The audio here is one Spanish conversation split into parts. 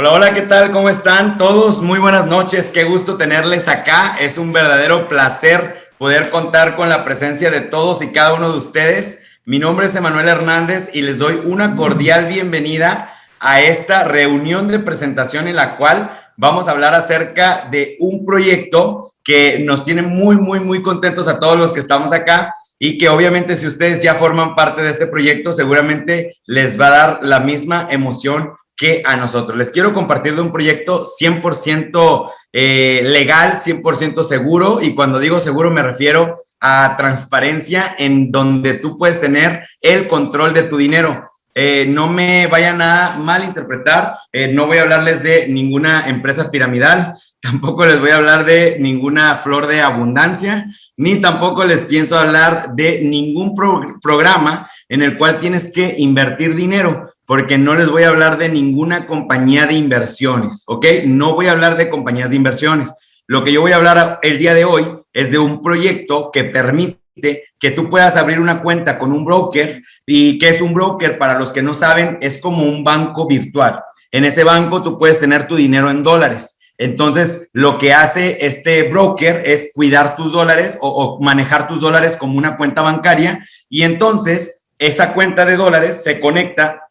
Hola, hola, ¿qué tal? ¿Cómo están todos? Muy buenas noches, qué gusto tenerles acá. Es un verdadero placer poder contar con la presencia de todos y cada uno de ustedes. Mi nombre es Emanuel Hernández y les doy una cordial bienvenida a esta reunión de presentación en la cual vamos a hablar acerca de un proyecto que nos tiene muy, muy, muy contentos a todos los que estamos acá y que obviamente si ustedes ya forman parte de este proyecto, seguramente les va a dar la misma emoción que a nosotros. Les quiero compartir de un proyecto 100% eh, legal, 100% seguro, y cuando digo seguro me refiero a transparencia en donde tú puedes tener el control de tu dinero. Eh, no me vayan a malinterpretar, eh, no voy a hablarles de ninguna empresa piramidal, tampoco les voy a hablar de ninguna flor de abundancia, ni tampoco les pienso hablar de ningún programa en el cual tienes que invertir dinero porque no les voy a hablar de ninguna compañía de inversiones, ¿ok? No voy a hablar de compañías de inversiones. Lo que yo voy a hablar el día de hoy es de un proyecto que permite que tú puedas abrir una cuenta con un broker y que es un broker, para los que no saben, es como un banco virtual. En ese banco tú puedes tener tu dinero en dólares. Entonces, lo que hace este broker es cuidar tus dólares o, o manejar tus dólares como una cuenta bancaria y entonces esa cuenta de dólares se conecta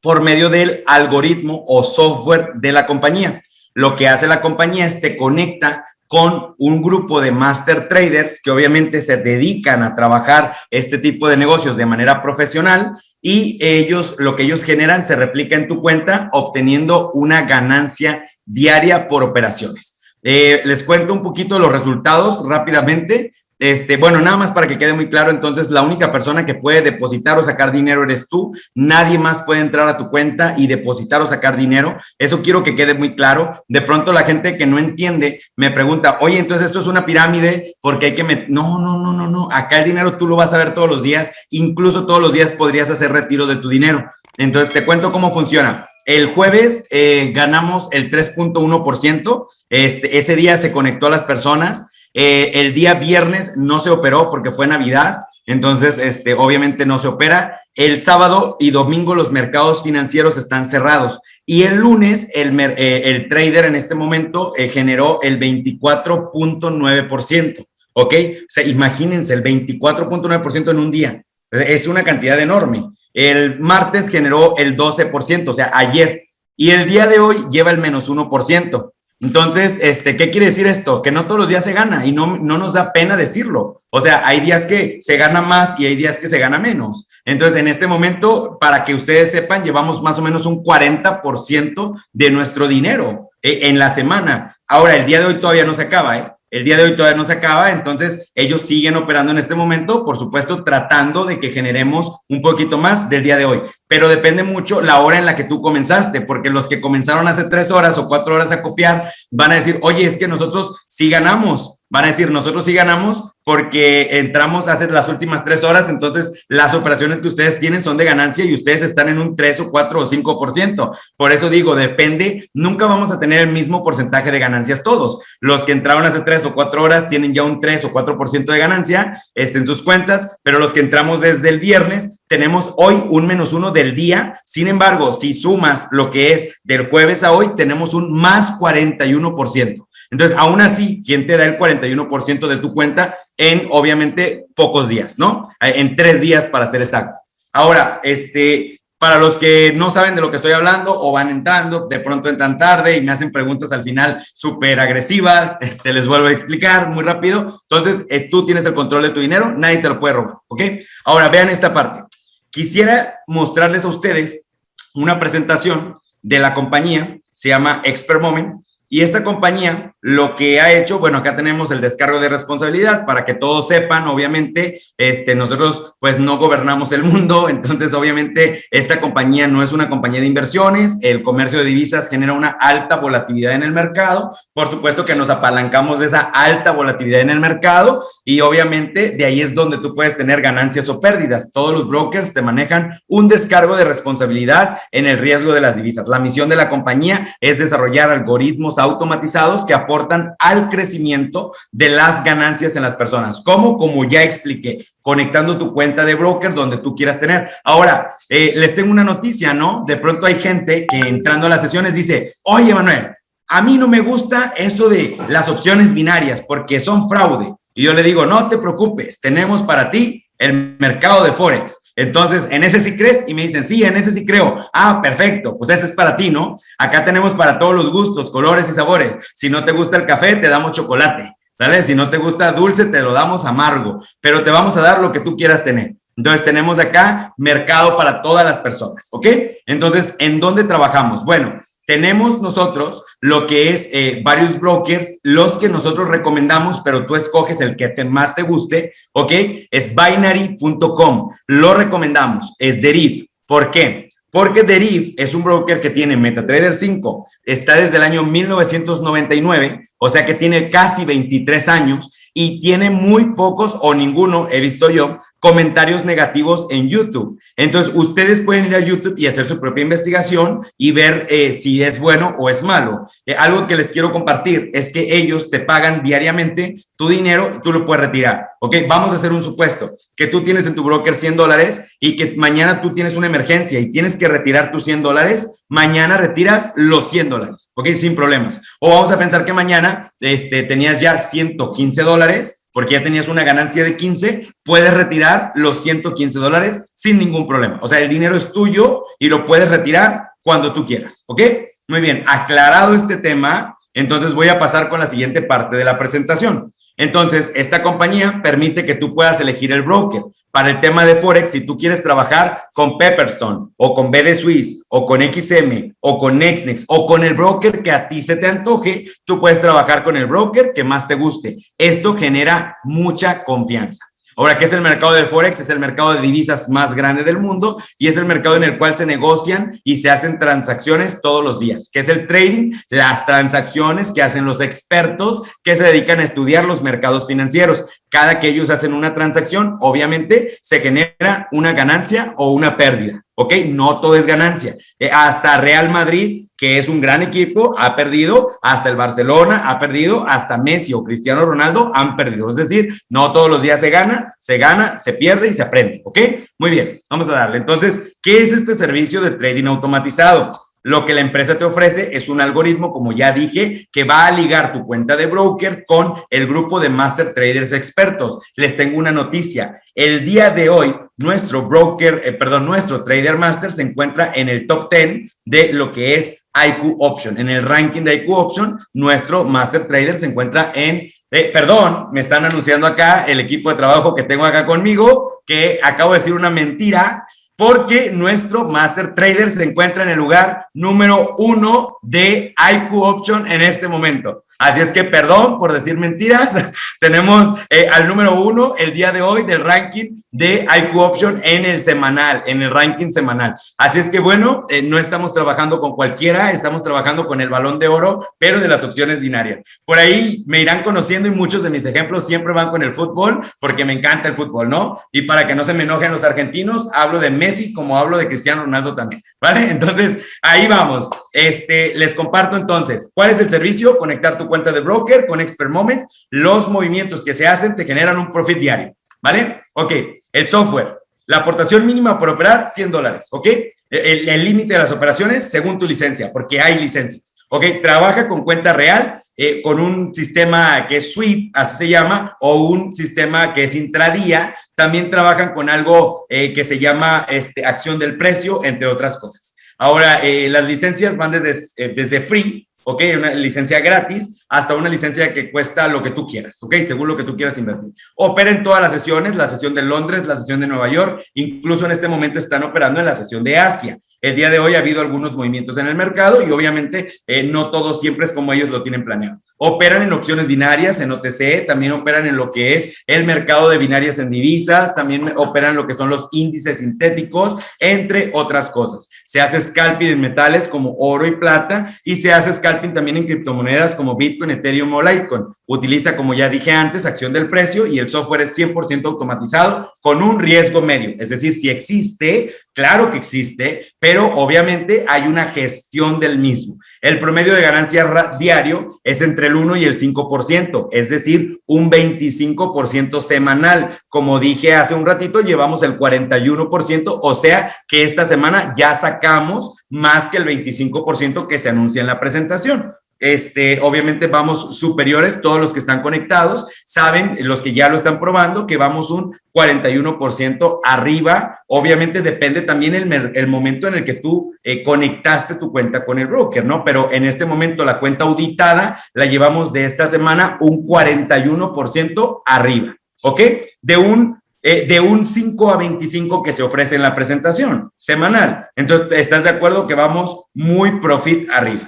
por medio del algoritmo o software de la compañía. Lo que hace la compañía es te conecta con un grupo de master traders que obviamente se dedican a trabajar este tipo de negocios de manera profesional y ellos, lo que ellos generan se replica en tu cuenta obteniendo una ganancia diaria por operaciones. Eh, les cuento un poquito los resultados rápidamente. Este, bueno, nada más para que quede muy claro, entonces la única persona que puede depositar o sacar dinero eres tú. Nadie más puede entrar a tu cuenta y depositar o sacar dinero. Eso quiero que quede muy claro. De pronto la gente que no entiende me pregunta, oye, entonces esto es una pirámide porque hay que... No, no, no, no, no. Acá el dinero tú lo vas a ver todos los días. Incluso todos los días podrías hacer retiro de tu dinero. Entonces te cuento cómo funciona. El jueves eh, ganamos el 3.1%. Este, ese día se conectó a las personas. Eh, el día viernes no se operó porque fue Navidad, entonces este, obviamente no se opera. El sábado y domingo los mercados financieros están cerrados. Y el lunes el, eh, trader en este momento eh, generó el 24.9%. ¿Ok? O sea, imagínense, el 24.9% en un día. Es una cantidad enorme. El martes generó el 12%, o sea, ayer. Y el día de hoy lleva el menos 1%. Entonces, este, ¿qué quiere decir esto? Que no todos los días se gana y no, no nos da pena decirlo. O sea, hay días que se gana más y hay días que se gana menos. Entonces, en este momento, para que ustedes sepan, llevamos más o menos un 40% de nuestro dinero eh, en la semana. Ahora, el día de hoy todavía no se acaba, ¿eh? El día de hoy todavía no se acaba, entonces ellos siguen operando en este momento, por supuesto, tratando de que generemos un poquito más del día de hoy. Pero depende mucho la hora en la que tú comenzaste, porque los que comenzaron hace tres horas o cuatro horas a copiar van a decir, oye, es que nosotros sí ganamos, van a decir, nosotros sí ganamos porque entramos hace las últimas tres horas, entonces las operaciones que ustedes tienen son de ganancia y ustedes están en un 3 o 4 o 5%. Por eso digo, depende, nunca vamos a tener el mismo porcentaje de ganancias todos. Los que entraron hace tres o cuatro horas tienen ya un 3 o 4% de ganancia este, en sus cuentas, pero los que entramos desde el viernes tenemos hoy un menos uno del día. Sin embargo, si sumas lo que es del jueves a hoy, tenemos un más 41%. Entonces, aún así, ¿quién te da el 41% de tu cuenta en, obviamente, pocos días, ¿no? En tres días, para ser exacto. Ahora, este, para los que no saben de lo que estoy hablando o van entrando, de pronto entran tarde y me hacen preguntas al final súper agresivas, este, les vuelvo a explicar muy rápido. Entonces, eh, tú tienes el control de tu dinero, nadie te lo puede robar, ¿ok? Ahora, vean esta parte. Quisiera mostrarles a ustedes una presentación de la compañía, se llama Expert Moment, y esta compañía lo que ha hecho, bueno, acá tenemos el descargo de responsabilidad para que todos sepan, obviamente, este, nosotros pues no gobernamos el mundo, entonces obviamente esta compañía no es una compañía de inversiones, el comercio de divisas genera una alta volatilidad en el mercado, por supuesto que nos apalancamos de esa alta volatilidad en el mercado y obviamente de ahí es donde tú puedes tener ganancias o pérdidas. Todos los brokers te manejan un descargo de responsabilidad en el riesgo de las divisas. La misión de la compañía es desarrollar algoritmos automatizados que aportan al crecimiento de las ganancias en las personas. ¿Cómo? Como ya expliqué, conectando tu cuenta de broker donde tú quieras tener. Ahora, eh, les tengo una noticia, ¿no? De pronto hay gente que entrando a las sesiones dice, oye, Manuel, a mí no me gusta eso de las opciones binarias porque son fraude. Y yo le digo, no te preocupes, tenemos para ti el mercado de Forex. Entonces, ¿en ese sí crees? Y me dicen, sí, en ese sí creo. Ah, perfecto, pues ese es para ti, ¿no? Acá tenemos para todos los gustos, colores y sabores. Si no te gusta el café, te damos chocolate. ¿Sale? Si no te gusta dulce, te lo damos amargo, pero te vamos a dar lo que tú quieras tener. Entonces tenemos acá mercado para todas las personas, ¿ok? Entonces, ¿en dónde trabajamos? Bueno, tenemos nosotros lo que es eh, varios brokers, los que nosotros recomendamos, pero tú escoges el que te, más te guste, ¿ok? Es binary.com, lo recomendamos, es Deriv. ¿Por qué? Porque Deriv es un broker que tiene MetaTrader 5, está desde el año 1999, o sea que tiene casi 23 años y tiene muy pocos o ninguno, he visto yo, comentarios negativos en YouTube. Entonces, ustedes pueden ir a YouTube y hacer su propia investigación y ver eh, si es bueno o es malo. Eh, algo que les quiero compartir es que ellos te pagan diariamente tu dinero, tú lo puedes retirar. Ok, vamos a hacer un supuesto, que tú tienes en tu broker 100 dólares y que mañana tú tienes una emergencia y tienes que retirar tus 100 dólares, mañana retiras los 100 dólares, ok, sin problemas. O vamos a pensar que mañana este, tenías ya 115 dólares porque ya tenías una ganancia de 15, puedes retirar los 115 dólares sin ningún problema. O sea, el dinero es tuyo y lo puedes retirar cuando tú quieras, ¿ok? Muy bien, aclarado este tema, entonces voy a pasar con la siguiente parte de la presentación. Entonces, esta compañía permite que tú puedas elegir el broker. Para el tema de Forex, si tú quieres trabajar con Pepperstone o con BD Suisse o con XM o con Nextnex o con el broker que a ti se te antoje, tú puedes trabajar con el broker que más te guste. Esto genera mucha confianza. Ahora, ¿qué es el mercado del Forex? Es el mercado de divisas más grande del mundo y es el mercado en el cual se negocian y se hacen transacciones todos los días. ¿Qué es el trading? Las transacciones que hacen los expertos que se dedican a estudiar los mercados financieros. Cada que ellos hacen una transacción, obviamente se genera una ganancia o una pérdida. ¿Ok? No todo es ganancia. Eh, hasta Real Madrid, que es un gran equipo, ha perdido, hasta el Barcelona ha perdido, hasta Messi o Cristiano Ronaldo han perdido. Es decir, no todos los días se gana, se gana, se pierde y se aprende, ¿ok? Muy bien, vamos a darle. Entonces, ¿qué es este servicio de trading automatizado? Lo que la empresa te ofrece es un algoritmo, como ya dije, que va a ligar tu cuenta de broker con el grupo de Master Traders expertos. Les tengo una noticia. El día de hoy, nuestro broker, eh, perdón, nuestro Trader Master se encuentra en el top 10 de lo que es IQ Option. En el ranking de IQ Option, nuestro Master Trader se encuentra en eh, perdón, me están anunciando acá el equipo de trabajo que tengo acá conmigo, que acabo de decir una mentira porque nuestro Master Trader se encuentra en el lugar número uno de IQ Option en este momento. Así es que perdón por decir mentiras. Tenemos eh, al número uno el día de hoy del ranking de IQ Option en el semanal, en el ranking semanal. Así es que bueno, eh, no estamos trabajando con cualquiera, estamos trabajando con el balón de oro, pero de las opciones binarias. Por ahí me irán conociendo y muchos de mis ejemplos siempre van con el fútbol porque me encanta el fútbol, ¿no? Y para que no se me enojen los argentinos, hablo de Messi como hablo de Cristiano Ronaldo también, ¿vale? Entonces, ahí vamos. Este, les comparto entonces, ¿cuál es el servicio? Conectar tu cuenta de broker con Expert Moment. Los movimientos que se hacen te generan un profit diario, ¿vale? Ok, el software. La aportación mínima por operar, 100 dólares, ¿ok? El límite de las operaciones según tu licencia, porque hay licencias, ¿ok? Trabaja con cuenta real, eh, con un sistema que es sweep, así se llama, o un sistema que es intradía. También trabajan con algo eh, que se llama este, acción del precio, entre otras cosas. Ahora, eh, las licencias van desde, eh, desde free, ¿ok? Una licencia gratis hasta una licencia que cuesta lo que tú quieras, ¿ok? Según lo que tú quieras invertir. Operen todas las sesiones, la sesión de Londres, la sesión de Nueva York, incluso en este momento están operando en la sesión de Asia. El día de hoy ha habido algunos movimientos en el mercado y obviamente eh, no todo siempre es como ellos lo tienen planeado. Operan en opciones binarias, en OTC, también operan en lo que es el mercado de binarias en divisas, también operan lo que son los índices sintéticos, entre otras cosas. Se hace scalping en metales como oro y plata y se hace scalping también en criptomonedas como Bitcoin, Ethereum o Litecoin. Utiliza, como ya dije antes, acción del precio y el software es 100% automatizado con un riesgo medio. Es decir, si existe, claro que existe, pero obviamente hay una gestión del mismo. El promedio de ganancia diario es entre el 1 y el 5%, es decir, un 25% semanal. Como dije hace un ratito, llevamos el 41%, o sea que esta semana ya sacamos más que el 25% que se anuncia en la presentación. Este, obviamente vamos superiores, todos los que están conectados saben, los que ya lo están probando, que vamos un 41% arriba. Obviamente depende también el, momento en el que tú eh, conectaste tu cuenta con el broker, ¿no? Pero en este momento la cuenta auditada la llevamos de esta semana un 41% arriba, ¿ok? De un eh, de un 5 a 25 que se ofrece en la presentación semanal. Entonces, ¿estás de acuerdo que vamos muy profit arriba?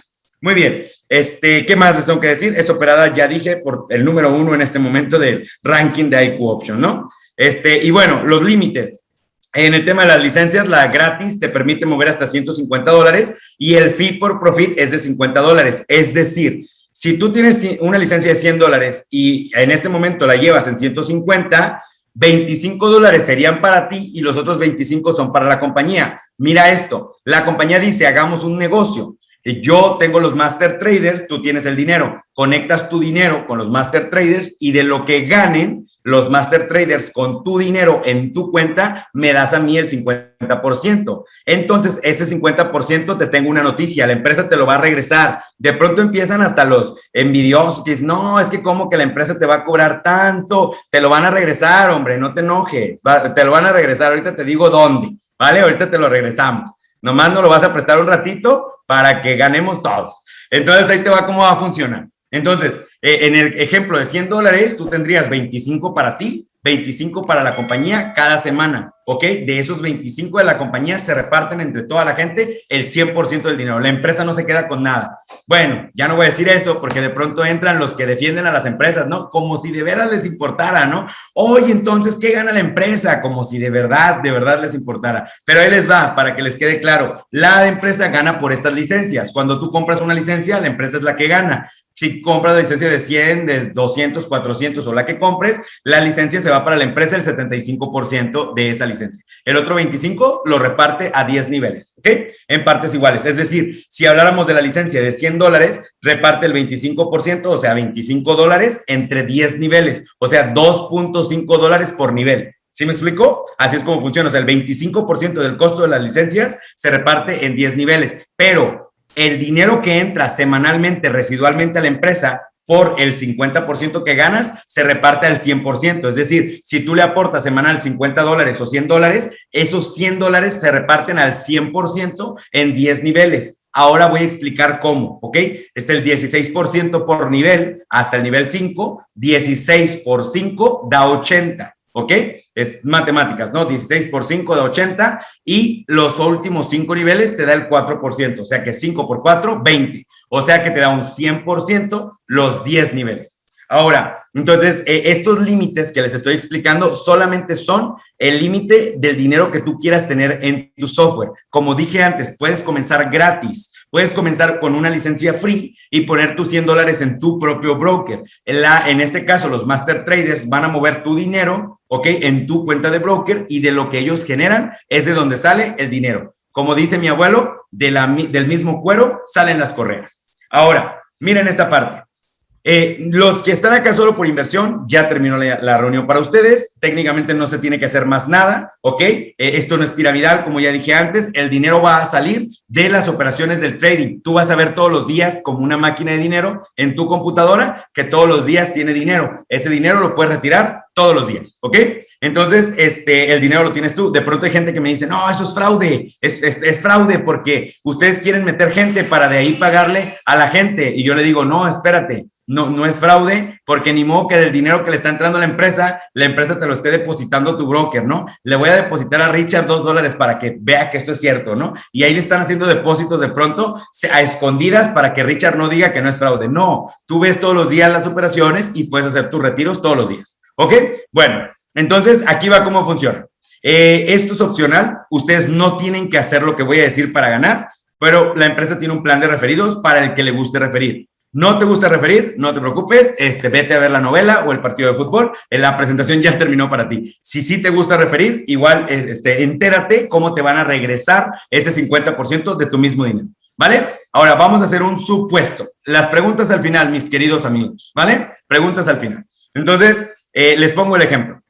Muy bien. Este, ¿Qué más les tengo que decir? Es operada, ya dije, por el número uno en este momento del ranking de IQ Option, ¿no? Este, y bueno, los límites. En el tema de las licencias, la gratis te permite mover hasta 150 dólares y el fee por profit es de 50 dólares. Es decir, si tú tienes una licencia de 100 dólares y en este momento la llevas en 150, 25 dólares serían para ti y los otros 25 son para la compañía. Mira esto, la compañía dice, hagamos un negocio. Yo tengo los master traders, tú tienes el dinero, conectas tu dinero con los master traders y de lo que ganen los master traders con tu dinero en tu cuenta, me das a mí el 50%. Entonces, ese 50% te tengo una noticia, la empresa te lo va a regresar. De pronto empiezan hasta los envidiosos que dicen, no, es que como que la empresa te va a cobrar tanto, te lo van a regresar, hombre, no te enojes, te lo van a regresar, ahorita te digo dónde, ¿vale? Ahorita te lo regresamos. Nomás no lo vas a prestar un ratito para que ganemos todos. Entonces ahí te va cómo va a funcionar. Entonces, eh, en el ejemplo de 100 dólares, tú tendrías 25 para ti, 25 para la compañía cada semana, ¿ok? De esos 25 de la compañía se reparten entre toda la gente el 100% del dinero. La empresa no se queda con nada. Bueno, ya no voy a decir eso porque de pronto entran los que defienden a las empresas, ¿no? Como si de veras les importara, ¿no? Oye, entonces, ¿qué gana la empresa? Como si de verdad, de verdad les importara. Pero ahí les va, para que les quede claro. La empresa gana por estas licencias. Cuando tú compras una licencia, la empresa es la que gana. Si compras la licencia de 100, de 200, 400 o la que compres, la licencia se va para la empresa el 75% de esa licencia. El otro 25 lo reparte a 10 niveles, ¿ok? En partes iguales. Es decir, si habláramos de la licencia de 100 dólares, reparte el 25%, o sea, 25 dólares entre 10 niveles, o sea, 2.5 dólares por nivel. ¿Sí me explico? Así es como funciona. O sea, el 25% del costo de las licencias se reparte en 10 niveles, pero el dinero que entra semanalmente residualmente a la empresa por el 50% que ganas, se reparte al 100%. Es decir, si tú le aportas semanal 50 dólares o 100 dólares, esos 100 dólares se reparten al 100% en 10 niveles. Ahora voy a explicar cómo, ¿ok? Es el 16% por nivel hasta el nivel 5, 16 por 5 da 80. ¿Ok? Es matemáticas, ¿no? 16 por 5 da 80 y los últimos 5 niveles te da el 4%, o sea que 5 por 4, 20, o sea que te da un 100% los 10 niveles. Ahora, entonces, eh, estos límites que les estoy explicando solamente son el límite del dinero que tú quieras tener en tu software. Como dije antes, puedes comenzar gratis, puedes comenzar con una licencia free y poner tus 100 dólares en tu propio broker. En, la, en este caso, los master traders van a mover tu dinero, ¿ok? En tu cuenta de broker y de lo que ellos generan es de donde sale el dinero. Como dice mi abuelo, del mismo cuero salen las correas. Ahora, miren esta parte. Eh, los que están acá solo por inversión, ya terminó la, reunión para ustedes. Técnicamente no se tiene que hacer más nada, ¿ok? Eh, esto no es piramidal, como ya dije antes. El dinero va a salir de las operaciones del trading. Tú vas a ver todos los días como una máquina de dinero en tu computadora que todos los días tiene dinero. Ese dinero lo puedes retirar todos los días, ¿ok? Entonces, este, el dinero lo tienes tú. De pronto hay gente que me dice, no, eso es fraude, es, fraude porque ustedes quieren meter gente para de ahí pagarle a la gente. Y yo le digo, no, espérate, no, no es fraude porque ni modo que del dinero que le está entrando a la empresa, la empresa te lo esté depositando tu broker, ¿no? Le voy a depositar a Richard dos dólares para que vea que esto es cierto, ¿no? Y ahí le están haciendo depósitos de pronto a escondidas para que Richard no diga que no es fraude. No, tú ves todos los días las operaciones y puedes hacer tus retiros todos los días. ¿Ok? Bueno, entonces aquí va cómo funciona. Eh, esto es opcional. Ustedes no tienen que hacer lo que voy a decir para ganar, pero la empresa tiene un plan de referidos para el que le guste referir. No te gusta referir, no te preocupes, este, vete a ver la novela o el partido de fútbol, eh, la presentación ya terminó para ti. Si sí te gusta referir, igual eh, este, entérate cómo te van a regresar ese 50% de tu mismo dinero, ¿vale? Ahora vamos a hacer un supuesto. Las preguntas al final, mis queridos amigos, ¿vale? Preguntas al final. Entonces, eh, les pongo el ejemplo.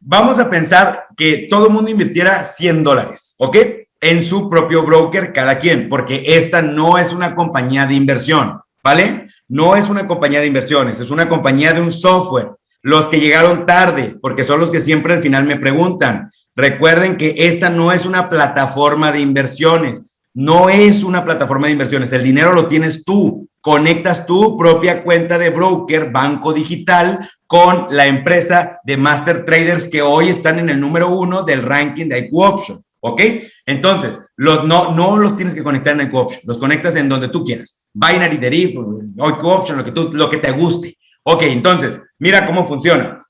Vamos a pensar que todo el mundo invirtiera 100 dólares, ¿ok? En su propio broker cada quien, porque esta no es una compañía de inversión, ¿vale? No es una compañía de inversiones, es una compañía de un software. Los que llegaron tarde, porque son los que siempre al final me preguntan, recuerden que esta no es una plataforma de inversiones, no es una plataforma de inversiones, el dinero lo tienes tú, conectas tu propia cuenta de broker, banco digital, con la empresa de Master Traders que hoy están en el número uno del ranking de IQ Option. ¿Ok? Entonces, los, no, no los tienes que conectar en IQ Option, los conectas en donde tú quieras. Binary Deriv, IQ Option, lo que, tú, lo que te guste. Ok, entonces, mira cómo funciona.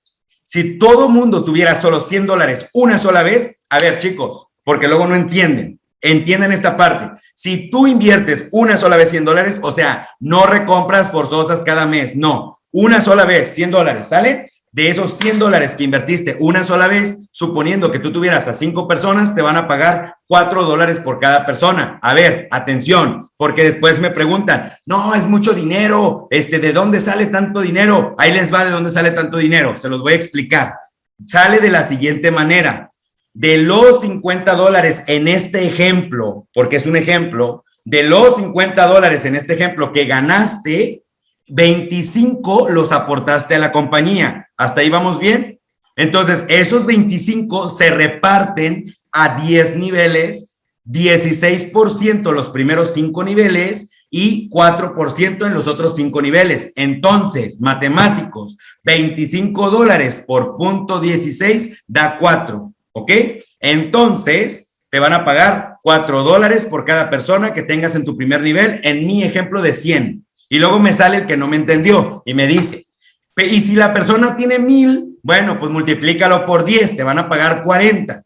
Si todo mundo tuviera solo 100 dólares una sola vez, a ver, chicos, porque luego no entienden. Entienden esta parte. Si tú inviertes una sola vez 100 dólares, o sea, no recompras forzosas cada mes, no, una sola vez 100 dólares, ¿sale? De esos 100 dólares que invertiste una sola vez, suponiendo que tú tuvieras a cinco personas, te van a pagar 4 dólares por cada persona. A ver, atención, porque después me preguntan, no, es mucho dinero, este, ¿de dónde sale tanto dinero? Ahí les va de dónde sale tanto dinero, se los voy a explicar. Sale de la siguiente manera de los 50 dólares en este ejemplo, porque es un ejemplo, de los 50 dólares en este ejemplo que ganaste, 25 los aportaste a la compañía. ¿Hasta ahí vamos bien? Entonces, esos 25 se reparten a 10 niveles, 16% los primeros 5 niveles y 4% en los otros 5 niveles. Entonces, matemáticos, 25 dólares por punto 16 da 4. ¿Ok? Entonces, te van a pagar 4 dólares por cada persona que tengas en tu primer nivel, en mi ejemplo de 100. Y luego me sale el que no me entendió y me dice, y si la persona tiene mil, bueno, pues multiplícalo por 10, te van a pagar 40.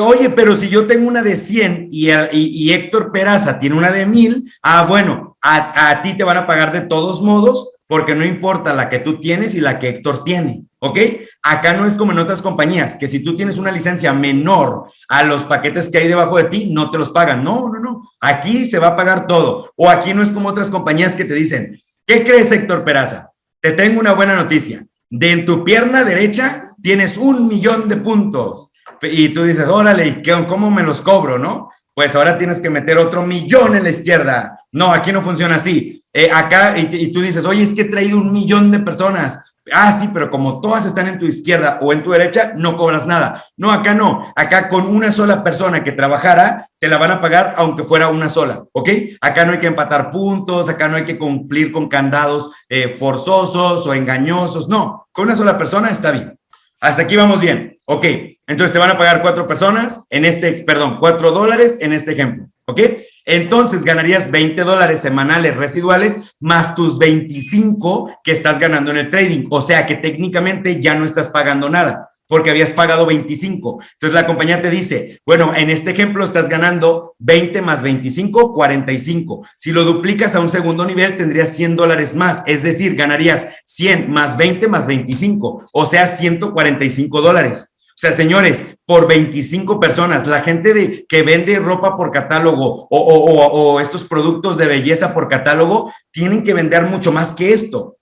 oye, pero si yo tengo una de 100 y, y, Héctor Peraza tiene una de mil, ah, bueno, a, a ti te van a pagar de todos modos porque no importa la que tú tienes y la que Héctor tiene, ¿ok? Acá no es como en otras compañías, que si tú tienes una licencia menor a los paquetes que hay debajo de ti, no te los pagan. No, no, no. Aquí se va a pagar todo. O aquí no es como otras compañías que te dicen, ¿qué crees, Héctor Peraza? Te tengo una buena noticia. De en tu pierna derecha tienes un millón de puntos. Y tú dices, órale, ¿cómo me los cobro, no? Pues ahora tienes que meter otro millón en la izquierda. No, aquí no funciona así eh, acá, y, tú dices, oye, es que he traído un millón de personas. Ah, sí, pero como todas están en tu izquierda o en tu derecha, no cobras nada. No, acá no. Acá con una sola persona que trabajara, te la van a pagar aunque fuera una sola, ¿ok? Acá no hay que empatar puntos, acá no hay que cumplir con candados eh, forzosos o engañosos. No, con una sola persona está bien. Hasta aquí vamos bien. Ok, entonces te van a pagar cuatro personas en este, perdón, cuatro dólares en este ejemplo. ¿Ok? Entonces ganarías 20 dólares semanales residuales más tus 25 que estás ganando en el trading. O sea que técnicamente ya no estás pagando nada porque habías pagado 25. Entonces la compañía te dice, bueno, en este ejemplo estás ganando 20 más 25, 45. Si lo duplicas a un segundo nivel, tendrías 100 dólares más. Es decir, ganarías 100 más 20 más 25, o sea, 145 dólares. O sea, señores, por 25 personas, la gente de, que vende ropa por catálogo o, estos productos de belleza por catálogo, tienen que vender mucho más que esto.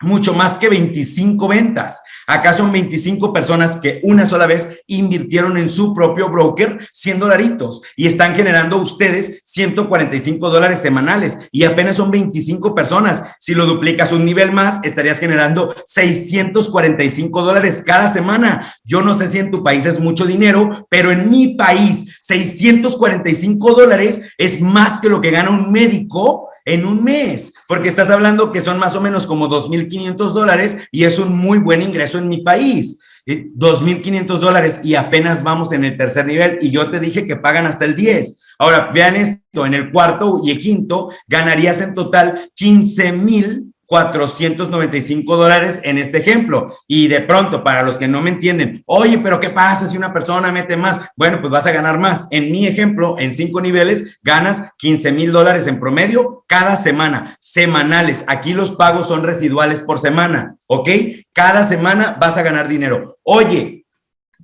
Mucho más que 25 ventas. Acá son 25 personas que una sola vez invirtieron en su propio broker 100 dolaritos y están generando ustedes 145 dólares semanales y apenas son 25 personas. Si lo duplicas un nivel más, estarías generando 645 dólares cada semana. Yo no sé si en tu país es mucho dinero, pero en mi país 645 dólares es más que lo que gana un médico en un mes, porque estás hablando que son más o menos como 2.500 dólares y es un muy buen ingreso en mi país. 2.500 dólares y apenas vamos en el tercer nivel y yo te dije que pagan hasta el 10. Ahora, vean esto, en el cuarto y el quinto ganarías en total 15,000 495 dólares en este ejemplo. Y de pronto, para los que no me entienden, oye, pero ¿qué pasa si una persona mete más? Bueno, pues vas a ganar más. En mi ejemplo, en cinco niveles, ganas 15 mil dólares en promedio cada semana, semanales. Aquí los pagos son residuales por semana, ¿ok? Cada semana vas a ganar dinero. Oye,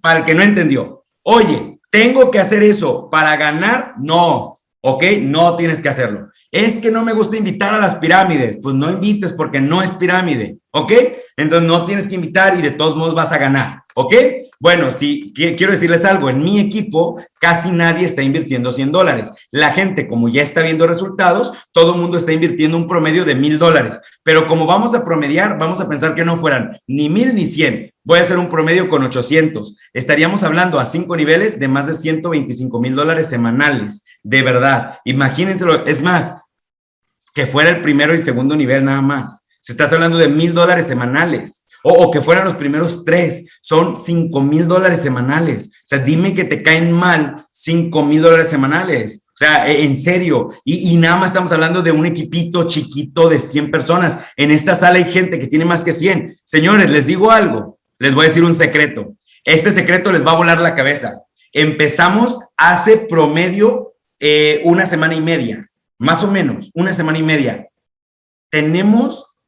para el que no entendió, oye, ¿tengo que hacer eso para ganar? No, ¿ok? No tienes que hacerlo. Es que no me gusta invitar a las pirámides. Pues no invites porque no es pirámide, ¿ok? Entonces no tienes que invitar y de todos modos vas a ganar, ¿ok? Bueno, sí, quiero decirles algo. En mi equipo casi nadie está invirtiendo 100 dólares. La gente, como ya está viendo resultados, todo el mundo está invirtiendo un promedio de mil dólares. Pero como vamos a promediar, vamos a pensar que no fueran ni mil ni 100. Voy a hacer un promedio con 800. Estaríamos hablando a cinco niveles de más de 125 mil dólares semanales. De verdad. Imagínenselo. Es más, que fuera el primero y el segundo nivel nada más. Se está hablando de mil dólares semanales. O, que fueran los primeros tres, son cinco mil dólares semanales. O sea, dime que te caen mal cinco mil dólares semanales. O sea, e, en serio. Y, y, nada más estamos hablando de un equipito chiquito de 100 personas. En esta sala hay gente que tiene más que 100. Señores, les digo algo. Les voy a decir un secreto. Este secreto les va a volar la cabeza. Empezamos hace promedio eh, una semana y media más o menos una semana y media, tenemos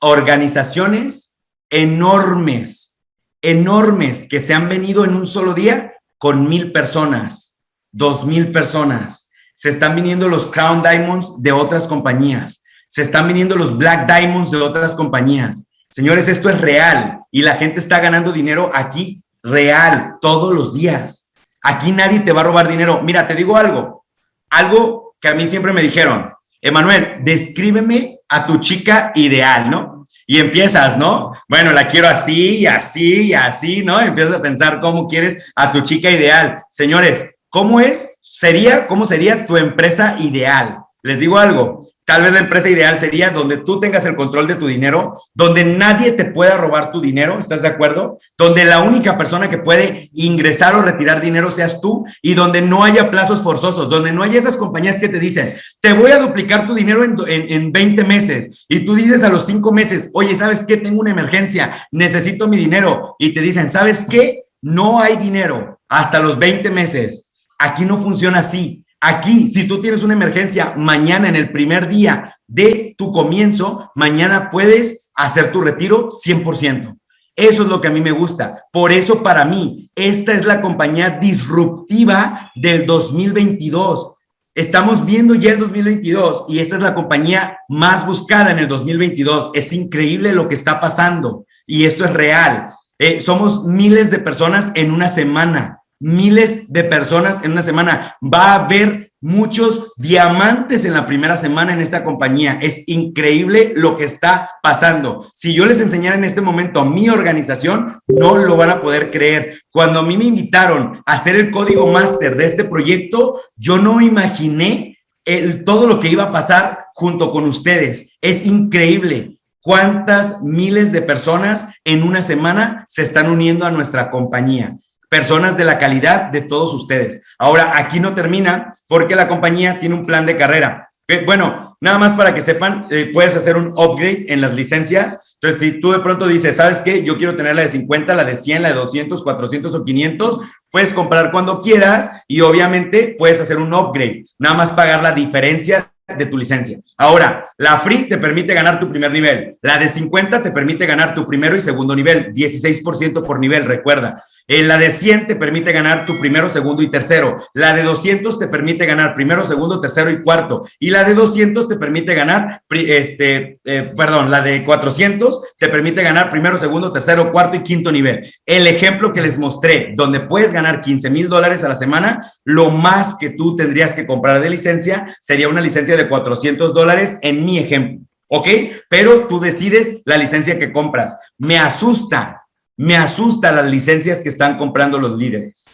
organizaciones enormes, enormes que se han venido en un solo día con mil personas, dos mil personas. Se están viniendo los Crown Diamonds de otras compañías. Se están viniendo los Black Diamonds de otras compañías. Señores, esto es real y la gente está ganando dinero aquí real todos los días. Aquí nadie te va a robar dinero. Mira, te digo algo, algo que a mí siempre me dijeron, Emanuel, descríbeme a tu chica ideal, ¿no? Y empiezas, ¿no? Bueno, la quiero así, así, así, ¿no? Empiezas a pensar cómo quieres a tu chica ideal. Señores, ¿cómo es? Sería, ¿cómo sería tu empresa ideal? Les digo algo, Tal vez la empresa ideal sería donde tú tengas el control de tu dinero, donde nadie te pueda robar tu dinero, ¿estás de acuerdo? Donde la única persona que puede ingresar o retirar dinero seas tú y donde no haya plazos forzosos, donde no haya esas compañías que te dicen, te voy a duplicar tu dinero en, en, 20 meses y tú dices a los 5 meses, oye, ¿sabes qué? Tengo una emergencia, necesito mi dinero y te dicen, ¿sabes qué? No hay dinero hasta los 20 meses. Aquí no funciona así. Aquí, si tú tienes una emergencia mañana en el primer día de tu comienzo, mañana puedes hacer tu retiro 100%. Eso es lo que a mí me gusta. Por eso para mí, esta es la compañía disruptiva del 2022. Estamos viendo ya el 2022 y esta es la compañía más buscada en el 2022. Es increíble lo que está pasando y esto es real. Eh, somos miles de personas en una semana miles de personas en una semana. Va a haber muchos diamantes en la primera semana en esta compañía. Es increíble lo que está pasando. Si yo les enseñara en este momento a mi organización, no lo van a poder creer. Cuando a mí me invitaron a hacer el código máster de este proyecto, yo no imaginé el, todo lo que iba a pasar junto con ustedes. Es increíble cuántas miles de personas en una semana se están uniendo a nuestra compañía personas de la calidad de todos ustedes. Ahora, aquí no termina porque la compañía tiene un plan de carrera. Bueno, nada más para que sepan, eh, puedes hacer un upgrade en las licencias. Entonces, si tú de pronto dices, ¿sabes qué? Yo quiero tener la de 50, la de 100, la de 200, 400 o 500, puedes comprar cuando quieras y obviamente puedes hacer un upgrade. Nada más pagar la diferencia de tu licencia. Ahora, la free te permite ganar tu primer nivel. La de 50 te permite ganar tu primero y segundo nivel, 16% por nivel, recuerda. Eh, la de 100 te permite ganar tu primero, segundo y tercero. La de 200 te permite ganar primero, segundo, tercero y cuarto. Y la de 200 te permite ganar, este, eh, perdón, la de 400 te permite ganar primero, segundo, tercero, cuarto y quinto nivel. El ejemplo que les mostré, donde puedes ganar 15 mil dólares a la semana, lo más que tú tendrías que comprar de licencia sería una licencia de 400 dólares en mi ejemplo. ¿Ok? Pero tú decides la licencia que compras. Me asusta me asusta las licencias que están comprando los líderes.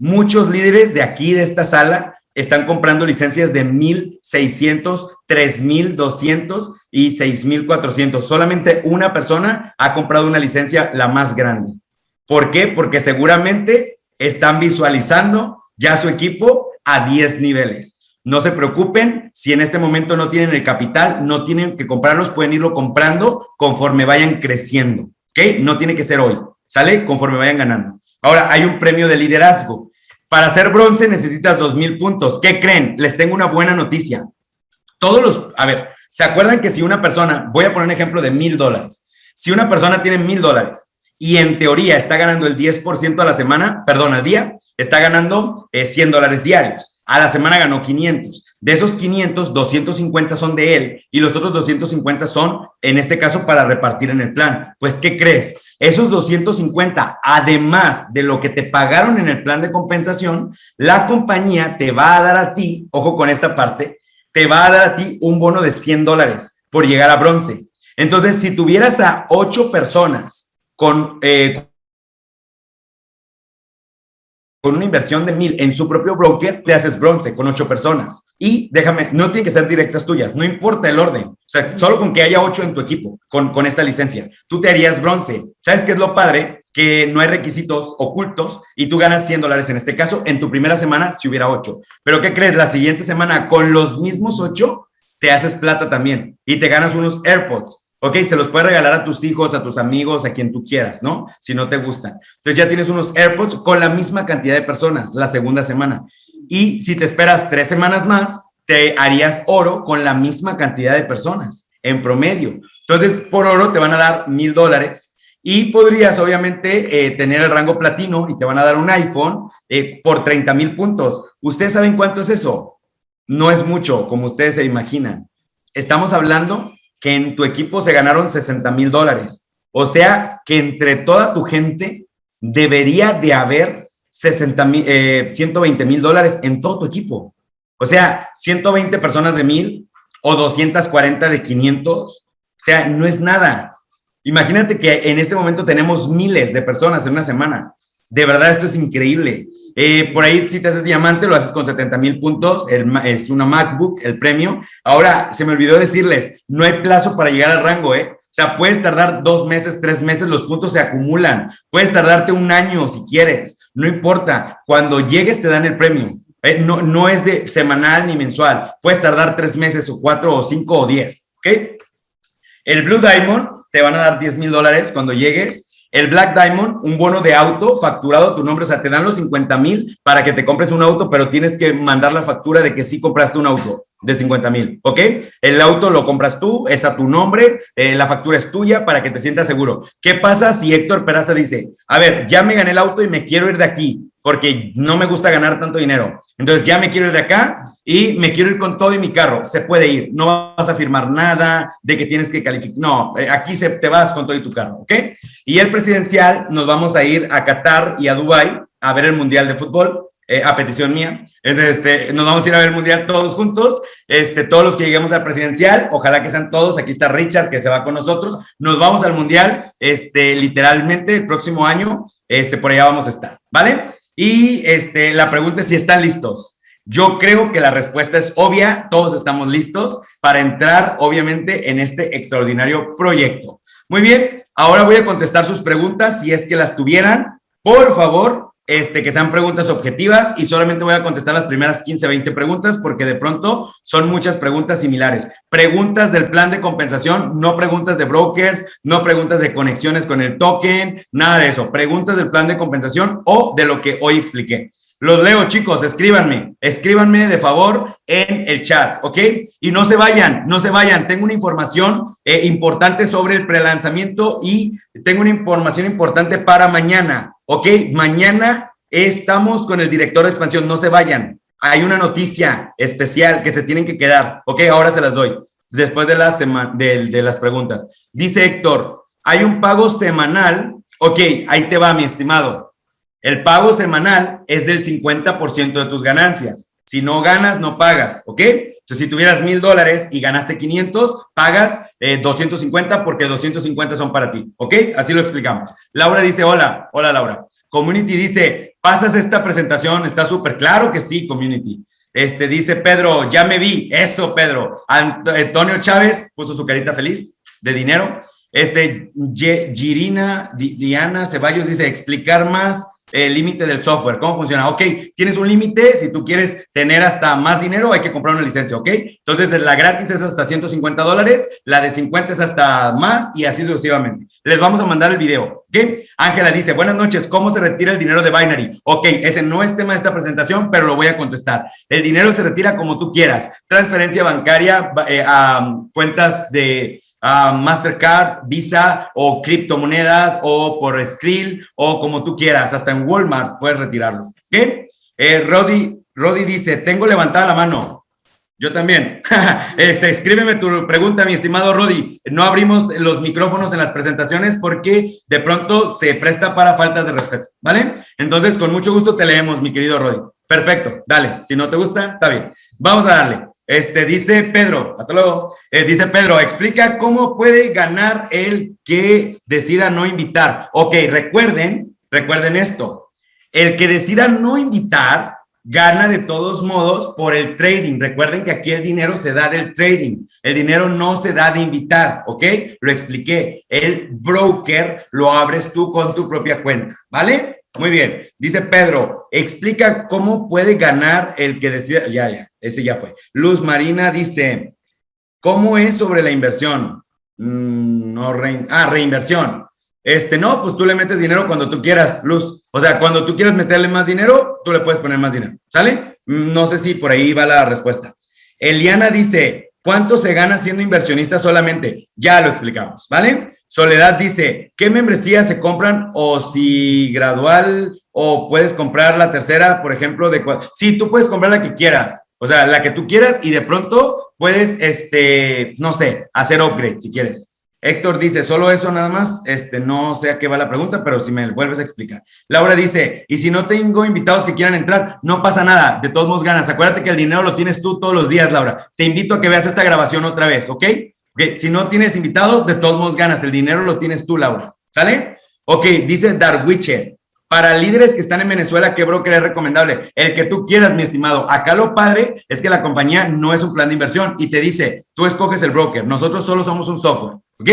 Muchos líderes de aquí, de esta sala, están comprando licencias de 1,600, 3,200 y 6,400. Solamente una persona ha comprado una licencia la más grande. ¿Por qué? Porque seguramente están visualizando ya su equipo a 10 niveles. No se preocupen, si en este momento no tienen el capital, no tienen que comprarlos, pueden irlo comprando conforme vayan creciendo. ¿Ok? No tiene que ser hoy, ¿sale? Conforme vayan ganando. Ahora, hay un premio de liderazgo. Para ser bronce necesitas dos mil puntos. ¿Qué creen? Les tengo una buena noticia. Todos los, a ver, ¿se acuerdan que si una persona, voy a poner un ejemplo de mil dólares, si una persona tiene mil dólares y en teoría está ganando el 10% a la semana, perdón, al día, está ganando 100 eh, dólares diarios. A la semana ganó 500. De esos 500, 250 son de él y los otros 250 son, en este caso, para repartir en el plan. Pues, ¿qué crees? Esos 250, además de lo que te pagaron en el plan de compensación, la compañía te va a dar a ti, ojo con esta parte, te va a dar a ti un bono de 100 dólares por llegar a bronce. Entonces, si tuvieras a ocho personas con, eh, con una inversión de mil en su propio broker, te haces bronce con ocho personas. Y déjame, no tiene que ser directas tuyas, no importa el orden. O sea, solo con que haya ocho en tu equipo con, con esta licencia, tú te harías bronce. ¿Sabes qué es lo padre? Que no hay requisitos ocultos y tú ganas 100 dólares en este caso. En tu primera semana, si hubiera ocho. Pero ¿qué crees? La siguiente semana, con los mismos ocho, te haces plata también y te ganas unos AirPods Ok, se los puedes regalar a tus hijos, a tus amigos, a quien tú quieras, ¿no? Si no te gustan. Entonces ya tienes unos AirPods con la misma cantidad de personas la segunda semana. Y si te esperas tres semanas más, te harías oro con la misma cantidad de personas en promedio. Entonces, por oro te van a dar mil dólares y podrías obviamente eh, tener el rango platino y te van a dar un iPhone eh, por 30 mil puntos. ¿Ustedes saben cuánto es eso? No es mucho, como ustedes se imaginan. Estamos hablando que en tu equipo se ganaron 60 mil dólares. O sea, que entre toda tu gente debería de haber 60 mil, 120 eh, mil dólares en todo tu equipo. O sea, 120 personas de mil o 240 de 500. O sea, no es nada. Imagínate que en este momento tenemos miles de personas en una semana. De verdad, esto es increíble. Eh, por ahí, si te haces diamante, lo haces con 70 mil puntos. es una MacBook, el premio. Ahora, se me olvidó decirles, no hay plazo para llegar al rango, ¿eh? O sea, puedes tardar dos meses, tres meses, los puntos se acumulan. Puedes tardarte un año si quieres, no importa. Cuando llegues te dan el premio. ¿eh? No, no es de semanal ni mensual. Puedes tardar tres meses o cuatro o cinco o diez. ¿Ok? El Blue Diamond te van a dar 10 mil dólares cuando llegues el Black Diamond, un bono de auto facturado a tu nombre, o sea, te dan los 50 mil para que te compres un auto, pero tienes que mandar la factura de que sí compraste un auto de 50 mil, ¿ok? El auto lo compras tú, es a tu nombre, eh, la factura es tuya para que te sientas seguro. ¿Qué pasa si Héctor Peraza dice, a ver, ya me gané el auto y me quiero ir de aquí porque no me gusta ganar tanto dinero? Entonces ya me quiero ir de acá y me quiero ir con todo y mi carro. Se puede ir, no vas a firmar nada de que tienes que calificar. No, eh, aquí se, te vas con todo y tu carro, ¿ok? Y el presidencial nos vamos a ir a Qatar y a Dubai a ver el Mundial de Fútbol. Eh, a petición mía. Este, nos vamos a ir a ver el mundial todos juntos. Este, todos los que lleguemos al presidencial, ojalá que sean todos. Aquí está Richard, que se va con nosotros. Nos vamos al mundial, este, literalmente el próximo año. Este, por allá vamos a estar, ¿vale? Y este, la pregunta es si están listos. Yo creo que la respuesta es obvia. Todos estamos listos para entrar, obviamente, en este extraordinario proyecto. Muy bien, ahora voy a contestar sus preguntas si es que las tuvieran. Por favor, este, que sean preguntas objetivas y solamente voy a contestar las primeras 15, 20 preguntas porque de pronto son muchas preguntas similares. Preguntas del plan de compensación, no preguntas de brokers, no preguntas de conexiones con el token, nada de eso. Preguntas del plan de compensación o de lo que hoy expliqué. Los leo, chicos, escríbanme, escríbanme de favor en el chat, ¿ok? Y no se vayan, no se vayan. Tengo una información eh, importante sobre el prelanzamiento y tengo una información importante para mañana. Ok, mañana estamos con el director de expansión, no se vayan. Hay una noticia especial que se tienen que quedar, ok, ahora se las doy, después de las, de, de las preguntas. Dice Héctor, hay un pago semanal, ok, ahí te va mi estimado. El pago semanal es del 50% de tus ganancias. Si no ganas, no pagas, ¿ok? Entonces, si tuvieras mil dólares y ganaste 500, pagas 250 eh, porque 250 son para ti, ¿ok? Así lo explicamos. Laura dice, hola, hola Laura. Community dice, pasas esta presentación, está súper claro que sí, Community. Este dice Pedro, ya me vi, eso Pedro. Antonio Chávez puso su carita feliz de dinero. Este Girina Diana Ceballos dice, explicar más el límite del software. ¿Cómo funciona? Ok, tienes un límite, si tú quieres tener hasta más dinero, hay que comprar una licencia, ¿ok? Entonces, la gratis es hasta 150 dólares, la de 50 es hasta más y así sucesivamente. Les vamos a mandar el video, ¿ok? Ángela dice, buenas noches, ¿cómo se retira el dinero de Binary? Ok, ese no es tema de esta presentación, pero lo voy a contestar. El dinero se retira como tú quieras, transferencia bancaria eh, a cuentas de Mastercard, Visa o criptomonedas o por Skrill o como tú quieras, hasta en Walmart puedes retirarlo. ¿Qué? Eh, Rodi, dice, tengo levantada la mano. Yo también. este, escríbeme tu pregunta, mi estimado Rodi. No abrimos los micrófonos en las presentaciones porque de pronto se presta para faltas de respeto, ¿vale? Entonces, con mucho gusto te leemos, mi querido Rodi. Perfecto, dale. Si no te gusta, está bien. Vamos a darle. Este, dice Pedro, hasta luego, eh, dice Pedro, explica cómo puede ganar el que decida no invitar. Ok, recuerden, recuerden esto, el que decida no invitar gana de todos modos por el trading. Recuerden que aquí el dinero se da del trading, el dinero no se da de invitar, ¿ok? Lo expliqué, el broker lo abres tú con tu propia cuenta, ¿vale? Muy bien. Dice Pedro, explica cómo puede ganar el que decida. Ya, ya, ese ya fue. Luz Marina dice, ¿cómo es sobre la inversión? Mm, no, ah, reinversión. Este, no, pues tú le metes dinero cuando tú quieras, Luz. O sea, cuando tú quieras meterle más dinero, tú le puedes poner más dinero. ¿Sale? Mm, no sé si por ahí va la respuesta. Eliana dice, ¿cuánto se gana siendo inversionista solamente? Ya lo explicamos, ¿vale? Soledad dice, ¿qué membresías se compran o si gradual o puedes comprar la tercera, por ejemplo, de Sí, tú puedes comprar la que quieras, o sea, la que tú quieras y de pronto puedes, este, no sé, hacer upgrade si quieres. Héctor dice, solo eso nada más, este, no sé a qué va la pregunta, pero si me vuelves a explicar. Laura dice, y si no tengo invitados que quieran entrar, no pasa nada, de todos modos ganas. Acuérdate que el dinero lo tienes tú todos los días, Laura. Te invito a que veas esta grabación otra vez, ¿ok? Ok, si no tienes invitados, de todos modos ganas. El dinero lo tienes tú, Laura. ¿Sale? Ok, dice Darwiche. Para líderes que están en Venezuela, ¿qué broker es recomendable? El que tú quieras, mi estimado. Acá lo padre es que la compañía no es un plan de inversión y te dice, tú escoges el broker. Nosotros solo somos un software. ¿Ok?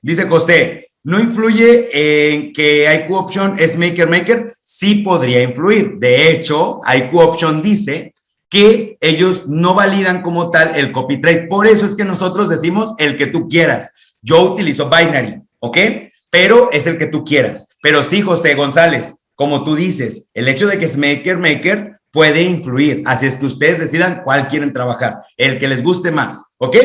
Dice José, ¿no influye en que IQ Option es Maker Maker? Sí podría influir. De hecho, IQ Option dice que ellos no validan como tal el copy trade. Por eso es que nosotros decimos el que tú quieras. Yo utilizo binary, ¿ok? Pero es el que tú quieras. Pero sí, José González, como tú dices, el hecho de que es maker, maker puede influir. Así es que ustedes decidan cuál quieren trabajar, el que les guste más, ¿ok?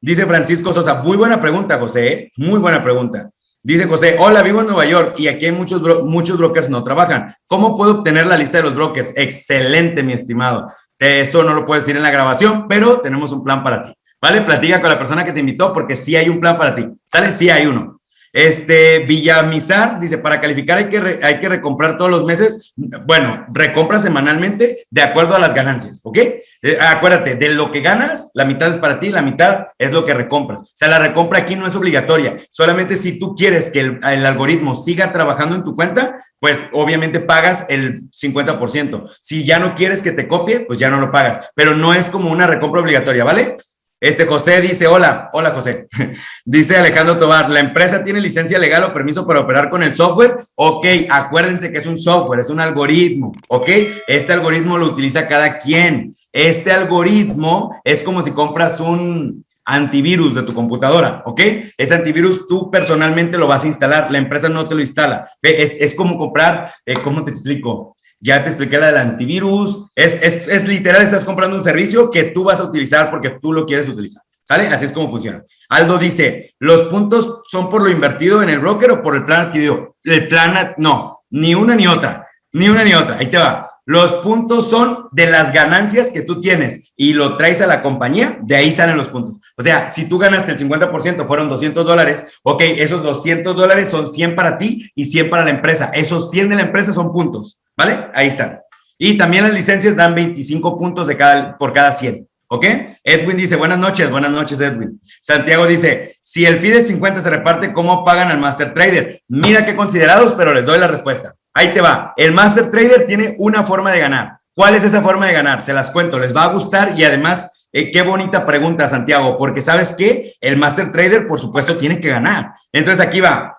Dice Francisco Sosa, muy buena pregunta, José, ¿eh? muy buena pregunta. Dice José, hola, vivo en Nueva York y aquí hay muchos, muchos brokers no trabajan. ¿Cómo puedo obtener la lista de los brokers? Excelente, mi estimado. Eso no lo puedes decir en la grabación, pero tenemos un plan para ti. ¿Vale? Platica con la persona que te invitó porque sí hay un plan para ti. ¿Sale? Sí hay uno. Este, Villamizar dice, para calificar hay que, hay que recomprar todos los meses. Bueno, recompra semanalmente de acuerdo a las ganancias, ¿ok? Eh, acuérdate, de lo que ganas, la mitad es para ti, la mitad es lo que recompras. O sea, la recompra aquí no es obligatoria. Solamente si tú quieres que el, algoritmo siga trabajando en tu cuenta, pues obviamente pagas el 50%. Si ya no quieres que te copie, pues ya no lo pagas. Pero no es como una recompra obligatoria, ¿vale? Este José dice, hola, hola José. dice Alejandro Tobar, ¿la empresa tiene licencia legal o permiso para operar con el software? Ok, acuérdense que es un software, es un algoritmo, ¿ok? Este algoritmo lo utiliza cada quien. Este algoritmo es como si compras un, antivirus de tu computadora, ¿ok? Ese antivirus tú personalmente lo vas a instalar, la empresa no te lo instala. Es, es como comprar, eh, ¿cómo te explico? Ya te expliqué la del antivirus, es, es, es literal, estás comprando un servicio que tú vas a utilizar porque tú lo quieres utilizar. ¿Sale? Así es como funciona. Aldo dice, ¿los puntos son por lo invertido en el broker o por el plan adquirido? El plan, no, ni una ni otra, ni una ni otra. Ahí te va. Los puntos son de las ganancias que tú tienes y lo traes a la compañía, de ahí salen los puntos. O sea, si tú ganaste el 50%, fueron 200 dólares, ok, esos 200 dólares son 100 para ti y 100 para la empresa. Esos 100 de la empresa son puntos, ¿vale? Ahí están. Y también las licencias dan 25 puntos de cada, por cada 100. ¿Ok? Edwin dice, buenas noches, buenas noches, Edwin. Santiago dice, si el fee de 50 se reparte, ¿cómo pagan al Master Trader? Mira qué considerados, pero les doy la respuesta. Ahí te va. El Master Trader tiene una forma de ganar. ¿Cuál es esa forma de ganar? Se las cuento, les va a gustar y además, eh, qué bonita pregunta, Santiago, porque sabes que el Master Trader, por supuesto, tiene que ganar. Entonces aquí va.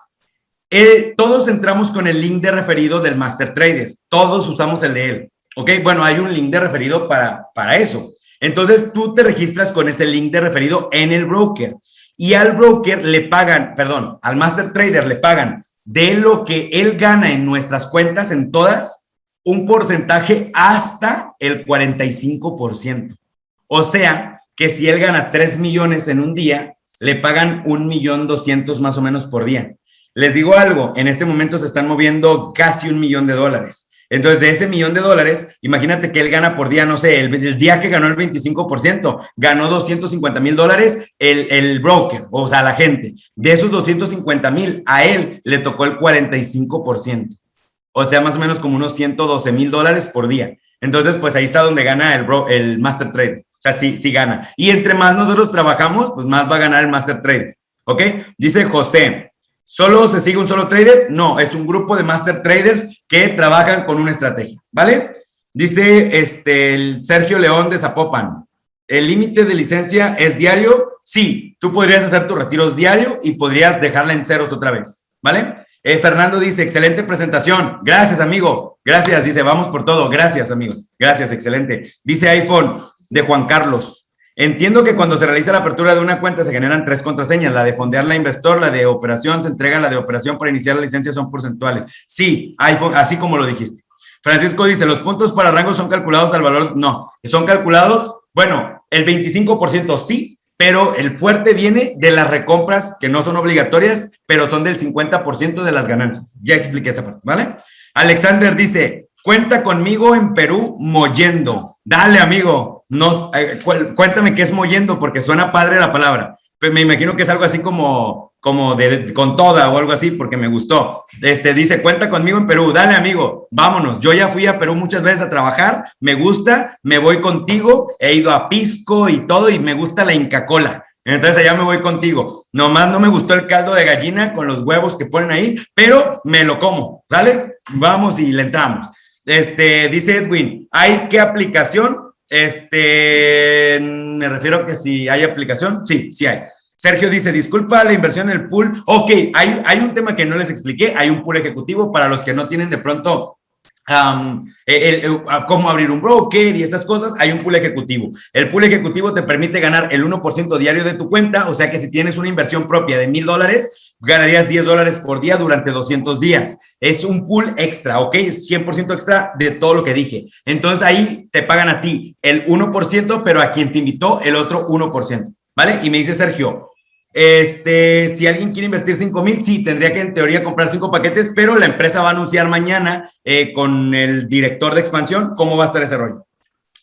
Eh, todos entramos con el link de referido del Master Trader. Todos usamos el de él. ¿Ok? Bueno, hay un link de referido para, para eso. Entonces tú te registras con ese link de referido en el broker y al broker le pagan, perdón, al Master Trader le pagan de lo que él gana en nuestras cuentas, en todas, un porcentaje hasta el 45%. O sea, que si él gana 3 millones en un día, le pagan un millón doscientos más o menos por día. Les digo algo, en este momento se están moviendo casi un millón de dólares. Entonces, de ese millón de dólares, imagínate que él gana por día, no sé, el, día que ganó el 25%, ganó 250 mil dólares el, el, broker, o sea, la gente. De esos 250 mil, a él le tocó el 45%. O sea, más o menos como unos 112 mil dólares por día. Entonces, pues ahí está donde gana el, el Master Trade. O sea, sí, sí gana. Y entre más nosotros trabajamos, pues más va a ganar el Master Trade. ¿Ok? Dice José, ¿Solo se sigue un solo trader? No, es un grupo de master traders que trabajan con una estrategia, ¿vale? Dice este, el Sergio León de Zapopan, ¿el límite de licencia es diario? Sí, tú podrías hacer tus retiros diario y podrías dejarla en ceros otra vez, ¿vale? Eh, Fernando dice, excelente presentación. Gracias, amigo. Gracias, dice, vamos por todo. Gracias, amigo. Gracias, excelente. Dice iPhone de Juan Carlos. Entiendo que cuando se realiza la apertura de una cuenta se generan tres contraseñas, la de fondear la investor, la de operación, se entrega la de operación para iniciar la licencia son porcentuales. Sí, iPhone, así como lo dijiste. Francisco dice, los puntos para rango son calculados al valor, no, son calculados, bueno, el 25% sí, pero el fuerte viene de las recompras que no son obligatorias, pero son del 50% de las ganancias. Ya expliqué esa parte, ¿vale? Alexander dice, cuenta conmigo en Perú moyendo. Dale, amigo. No, cuéntame qué es moyendo, porque suena padre la palabra. Pero me imagino que es algo así como, como de, con toda o algo así, porque me gustó. Este dice, cuenta conmigo en Perú. Dale, amigo, vámonos. Yo ya fui a Perú muchas veces a trabajar. Me gusta, me voy contigo. He ido a Pisco y todo, y me gusta la Inca Cola. Entonces allá me voy contigo. Nomás no me gustó el caldo de gallina con los huevos que ponen ahí, pero me lo como, ¿sale? Vamos y le entramos. Este, dice Edwin, ¿hay qué aplicación? Este, me refiero a que si hay aplicación, sí, sí hay. Sergio dice, disculpa la inversión en el pool. Ok, hay, hay un tema que no les expliqué, hay un pool ejecutivo para los que no tienen de pronto cómo abrir un broker y esas cosas, hay un pool ejecutivo. El pool ejecutivo te permite ganar el 1% diario de tu cuenta, o sea que si tienes una inversión propia de mil dólares, ganarías 10 dólares por día durante 200 días. Es un pool extra, ¿ok? Es 100% extra de todo lo que dije. Entonces ahí te pagan a ti el 1%, pero a quien te invitó el otro 1%, ¿vale? Y me dice Sergio, este, si alguien quiere invertir 5 mil, sí, tendría que en teoría comprar cinco paquetes, pero la empresa va a anunciar mañana eh, con el director de expansión cómo va a estar ese rollo.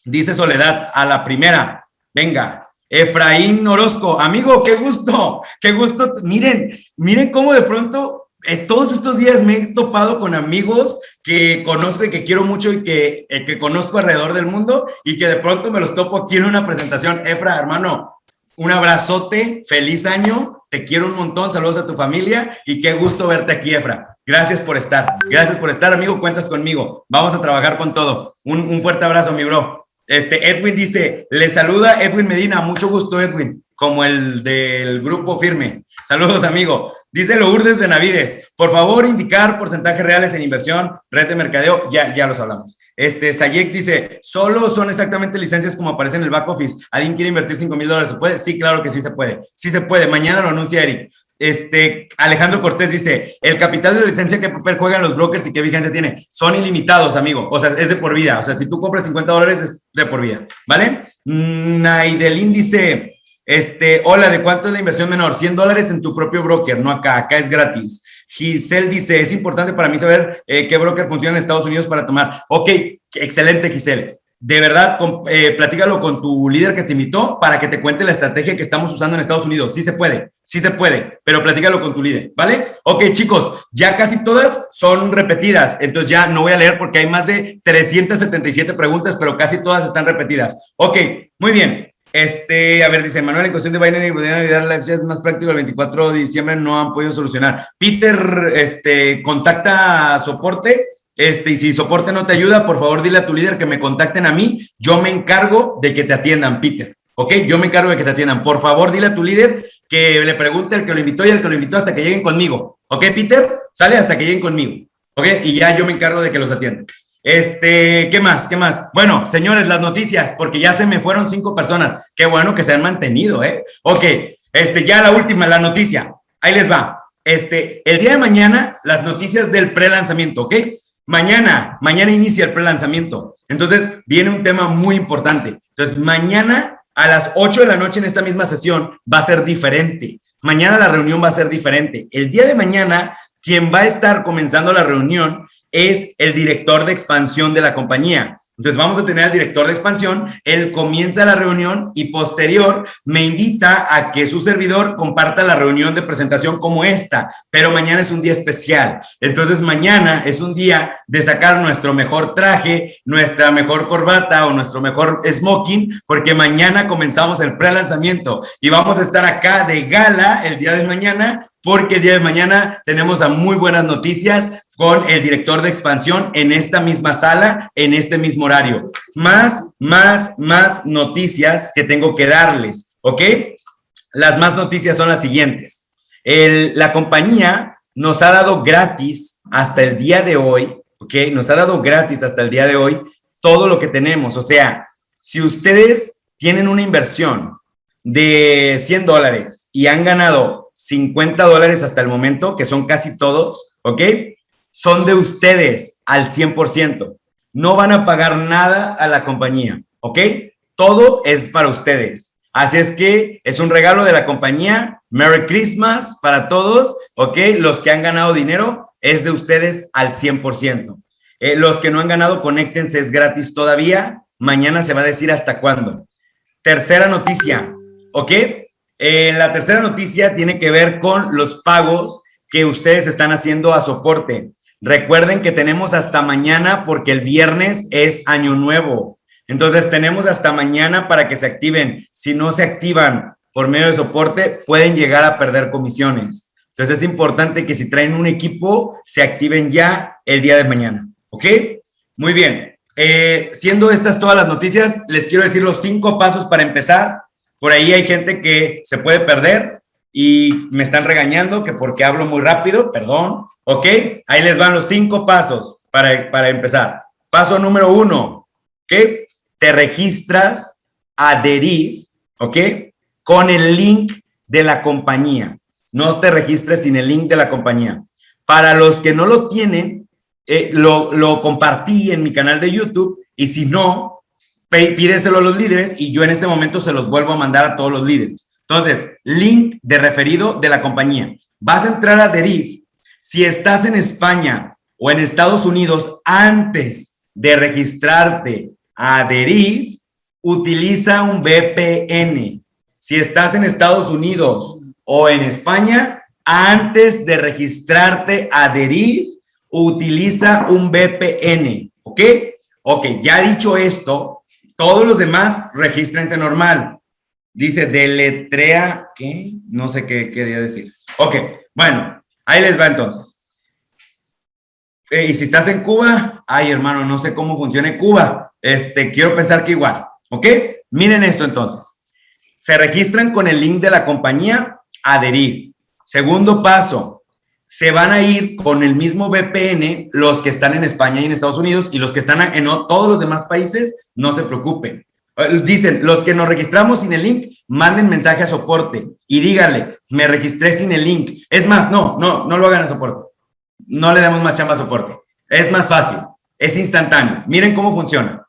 Dice Soledad, a la primera, venga, Efraín Orozco, amigo, qué gusto, qué gusto. Miren, miren cómo de pronto eh, todos estos días me he topado con amigos que conozco y que quiero mucho y que, eh, que conozco alrededor del mundo y que de pronto me los topo aquí en una presentación. Efra, hermano, un abrazote, feliz año, te quiero un montón, saludos a tu familia y qué gusto verte aquí, Efra. Gracias por estar, gracias por estar, amigo, cuentas conmigo. Vamos a trabajar con todo. Un, un fuerte abrazo, mi bro. Este, Edwin dice, le saluda Edwin Medina, mucho gusto Edwin, como el del grupo firme. Saludos, amigo. Dice Lourdes Benavides, por favor indicar porcentajes reales en inversión, red de mercadeo, ya, ya los hablamos. Este, Sayek dice, solo son exactamente licencias como aparece en el back office. ¿Alguien quiere invertir 5 mil dólares? ¿Se puede? Sí, claro que sí se puede. Sí se puede. Mañana lo anuncia Eric. Este, Alejandro Cortés dice, el capital de licencia que juegan los brokers y qué vigencia tiene, son ilimitados, amigo, o sea, es de por vida, o sea, si tú compras 50 dólares es de por vida, ¿vale? Naidelín dice, este, hola, ¿de cuánto es la inversión menor? 100 dólares en tu propio broker, no acá, acá es gratis. Giselle dice, es importante para mí saber eh, qué broker funciona en Estados Unidos para tomar. Ok, excelente, Giselle de verdad, eh, platícalo con tu líder que te invitó para que te cuente la estrategia que estamos usando en Estados Unidos. Sí se puede, sí se puede, pero platícalo con tu líder, ¿vale? Ok, chicos, ya casi todas son repetidas, entonces ya no voy a leer porque hay más de 377 preguntas, pero casi todas están repetidas. Ok, muy bien. Este, a ver, dice Manuel, en cuestión de Binary y la es más práctico el 24 de diciembre no han podido solucionar. Peter, este, contacta a soporte este, y si soporte no te ayuda, por favor dile a tu líder que me contacten a mí. Yo me encargo de que te atiendan, Peter. ¿Ok? Yo me encargo de que te atiendan. Por favor, dile a tu líder que le pregunte al que lo invitó y al que lo invitó hasta que lleguen conmigo. ¿Ok, Peter? Sale hasta que lleguen conmigo. ¿Ok? Y ya yo me encargo de que los atiendan. Este, ¿qué más? ¿Qué más? Bueno, señores, las noticias, porque ya se me fueron cinco personas. Qué bueno que se han mantenido, ¿eh? Ok, este, ya la última, la noticia. Ahí les va. Este, el día de mañana, las noticias del pre-lanzamiento, ¿ok? Mañana, mañana inicia el pre-lanzamiento. Entonces, viene un tema muy importante. Entonces, mañana a las 8 de la noche en esta misma sesión va a ser diferente. Mañana la reunión va a ser diferente. El día de mañana, quien va a estar comenzando la reunión es el director de expansión de la compañía. Entonces vamos a tener al director de expansión, él comienza la reunión y posterior me invita a que su servidor comparta la reunión de presentación como esta, pero mañana es un día especial. Entonces mañana es un día de sacar nuestro mejor traje, nuestra mejor corbata o nuestro mejor smoking, porque mañana comenzamos el pre-lanzamiento y vamos a estar acá de gala el día de mañana porque el día de mañana tenemos a muy buenas noticias con el director de expansión en esta misma sala, en este mismo horario. Más, más, más noticias que tengo que darles, ¿ok? Las más noticias son las siguientes. la compañía nos ha dado gratis hasta el día de hoy, ¿ok? Nos ha dado gratis hasta el día de hoy todo lo que tenemos. O sea, si ustedes tienen una inversión de 100 dólares y han ganado 50 dólares hasta el momento, que son casi todos, ¿ok? Son de ustedes al 100%. No van a pagar nada a la compañía, ¿ok? Todo es para ustedes. Así es que es un regalo de la compañía. Merry Christmas para todos, ¿ok? Los que han ganado dinero es de ustedes al 100%. Eh, los que no han ganado, conéctense, es gratis todavía. Mañana se va a decir hasta cuándo. Tercera noticia, ¿ok? Eh, la tercera noticia tiene que ver con los pagos que ustedes están haciendo a soporte. Recuerden que tenemos hasta mañana porque el viernes es año nuevo. Entonces tenemos hasta mañana para que se activen. Si no se activan por medio de soporte, pueden llegar a perder comisiones. Entonces es importante que si traen un equipo, se activen ya el día de mañana. ¿Ok? Muy bien. Eh, siendo estas todas las noticias, les quiero decir los cinco pasos para empezar por ahí hay gente que se puede perder y me están regañando que porque hablo muy rápido, perdón. ¿Ok? Ahí les van los cinco pasos para, para empezar. Paso número uno, ¿ok? Te registras a Deriv, ¿ok? Con el link de la compañía. No te registres sin el link de la compañía. Para los que no lo tienen, eh, lo, lo compartí en mi canal de YouTube y si no, pídeselo a los líderes y yo en este momento se los vuelvo a mandar a todos los líderes. Entonces, link de referido de la compañía. Vas a entrar a Deriv. Si estás en España o en Estados Unidos antes de registrarte a Deriv, utiliza un VPN. Si estás en Estados Unidos o en España, antes de registrarte a Deriv, utiliza un VPN. ¿Ok? Ok, ya dicho esto, todos los demás, regístrense normal. Dice deletrea, ¿qué? No sé qué quería decir. Ok, bueno, ahí les va entonces. Eh, y si estás en Cuba, ay hermano, no sé cómo funciona Cuba. Este, quiero pensar que igual. ¿Ok? Miren esto entonces. Se registran con el link de la compañía, adherir. Segundo paso, se van a ir con el mismo VPN los que están en España y en Estados Unidos y los que están en todos los demás países, no se preocupen. Eh, dicen, los que nos registramos sin el link, manden mensaje a soporte y díganle, me registré sin el link. Es más, no, no, no lo hagan a soporte. No le damos más chamba a soporte. Es más fácil, es instantáneo. Miren cómo funciona.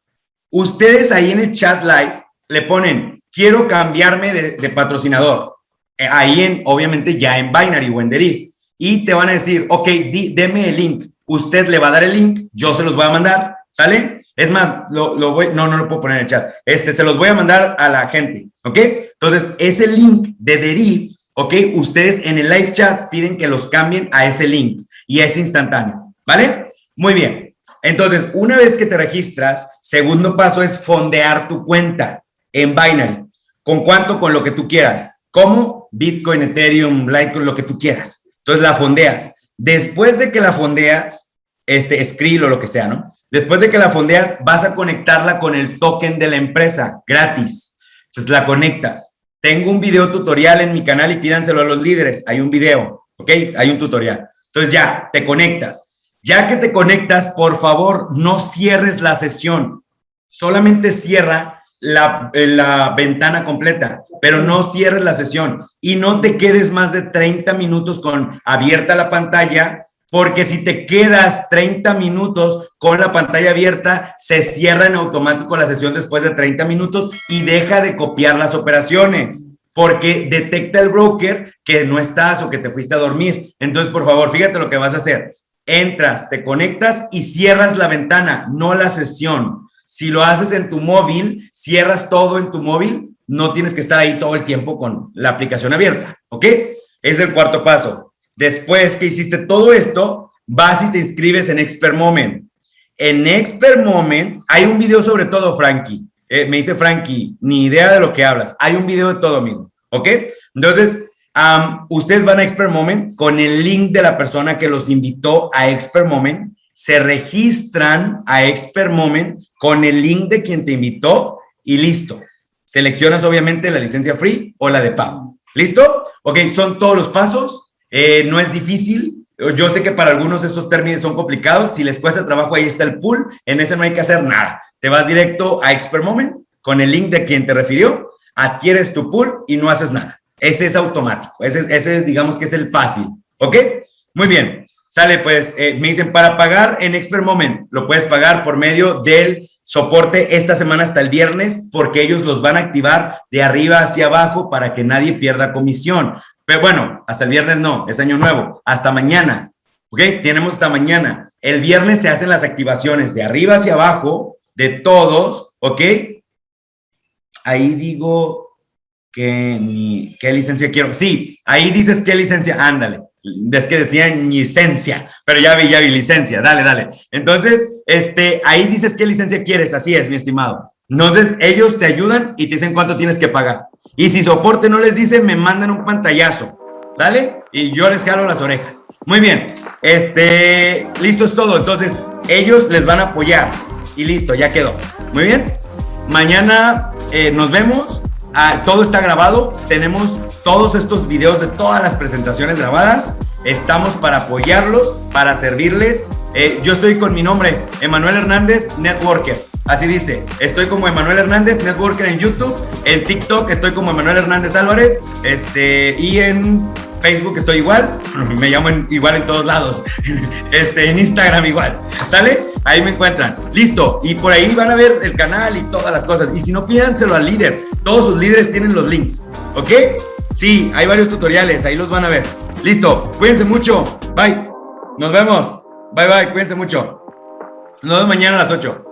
Ustedes ahí en el chat live le ponen, quiero cambiarme de, patrocinador. Eh, ahí en, obviamente ya en Binary o en Deriv y te van a decir, ok, di, deme el link. Usted le va a dar el link, yo se los voy a mandar, ¿sale? Es más, lo, lo voy, no, no lo puedo poner en el chat. Este, se los voy a mandar a la gente, ¿ok? Entonces, ese link de Deriv, ¿ok? Ustedes en el live chat piden que los cambien a ese link y es instantáneo, ¿vale? Muy bien. Entonces, una vez que te registras, segundo paso es fondear tu cuenta en Binary. ¿Con cuánto? Con lo que tú quieras. ¿Cómo? Bitcoin, Ethereum, Litecoin, lo que tú quieras. Entonces la fondeas. Después de que la fondeas, este, Skrill o lo que sea, ¿no? Después de que la fondeas, vas a conectarla con el token de la empresa, gratis. Entonces la conectas. Tengo un video tutorial en mi canal y pídanselo a los líderes. Hay un video, ¿ok? Hay un tutorial. Entonces ya, te conectas. Ya que te conectas, por favor, no cierres la sesión. Solamente cierra la, la, ventana completa, pero no cierres la sesión y no te quedes más de 30 minutos con abierta la pantalla porque si te quedas 30 minutos con la pantalla abierta, se cierra en automático la sesión después de 30 minutos y deja de copiar las operaciones, porque detecta el broker que no estás o que te fuiste a dormir. Entonces, por favor, fíjate lo que vas a hacer. Entras, te conectas y cierras la ventana, no la sesión. Si lo haces en tu móvil, cierras todo en tu móvil, no tienes que estar ahí todo el tiempo con la aplicación abierta, ¿ok? Es el cuarto paso. Después que hiciste todo esto, vas y te inscribes en Expert Moment. En Expert Moment hay un video sobre todo, Frankie. Eh, me dice Frankie, ni idea de lo que hablas. Hay un video de todo, amigo. ¿Ok? Entonces, ustedes van a Expert Moment con el link de la persona que los invitó a Expert Moment. Se registran a Expert Moment con el link de quien te invitó y listo. Seleccionas obviamente la licencia free o la de pago. ¿Listo? Ok, son todos los pasos. Eh, no es difícil. Yo sé que para algunos estos términos son complicados. Si les cuesta trabajo, ahí está el pool. En ese no hay que hacer nada. Te vas directo a Expert Moment con el link de quien te refirió, adquieres tu pool y no haces nada. Ese es automático. Ese, ese digamos que es el fácil. ¿Ok? Muy bien. Sale, pues, eh, me dicen, para pagar en Expert Moment, lo puedes pagar por medio del soporte esta semana hasta el viernes, porque ellos los van a activar de arriba hacia abajo para que nadie pierda comisión. Pero bueno, hasta el viernes no, es año nuevo. Hasta mañana, ¿ok? Tenemos hasta mañana. El viernes se hacen las activaciones de arriba hacia abajo, de todos, ¿ok? Ahí digo que qué licencia quiero. Sí, ahí dices qué licencia, ándale. Es que decían licencia, pero ya vi, ya vi, licencia, dale, dale. Entonces, este, ahí dices qué licencia quieres, así es, mi estimado. Entonces, ellos te ayudan y te dicen cuánto tienes que pagar. Y si soporte no les dice, me mandan un pantallazo, ¿sale? Y yo les jalo las orejas. Muy bien, este, listo es todo. Entonces, ellos les van a apoyar y listo, ya quedó. Muy bien, mañana eh, nos vemos. Ah, todo está grabado. Tenemos todos estos videos de todas las presentaciones grabadas. Estamos para apoyarlos, para servirles. Eh, yo estoy con mi nombre, Emanuel Hernández, Networker. Así dice, estoy como Emanuel Hernández, Networker en YouTube, en TikTok estoy como Emanuel Hernández Álvarez, este, y en Facebook estoy igual, me llamo igual en todos lados, este, en Instagram igual, ¿sale? Ahí me encuentran. Listo, y por ahí van a ver el canal y todas las cosas. Y si no, pídanselo al líder. Todos sus líderes tienen los links, ¿ok? Sí, hay varios tutoriales, ahí los van a ver. Listo, cuídense mucho. Bye. Nos vemos. Bye, bye, cuídense mucho. Nos vemos mañana a las 8.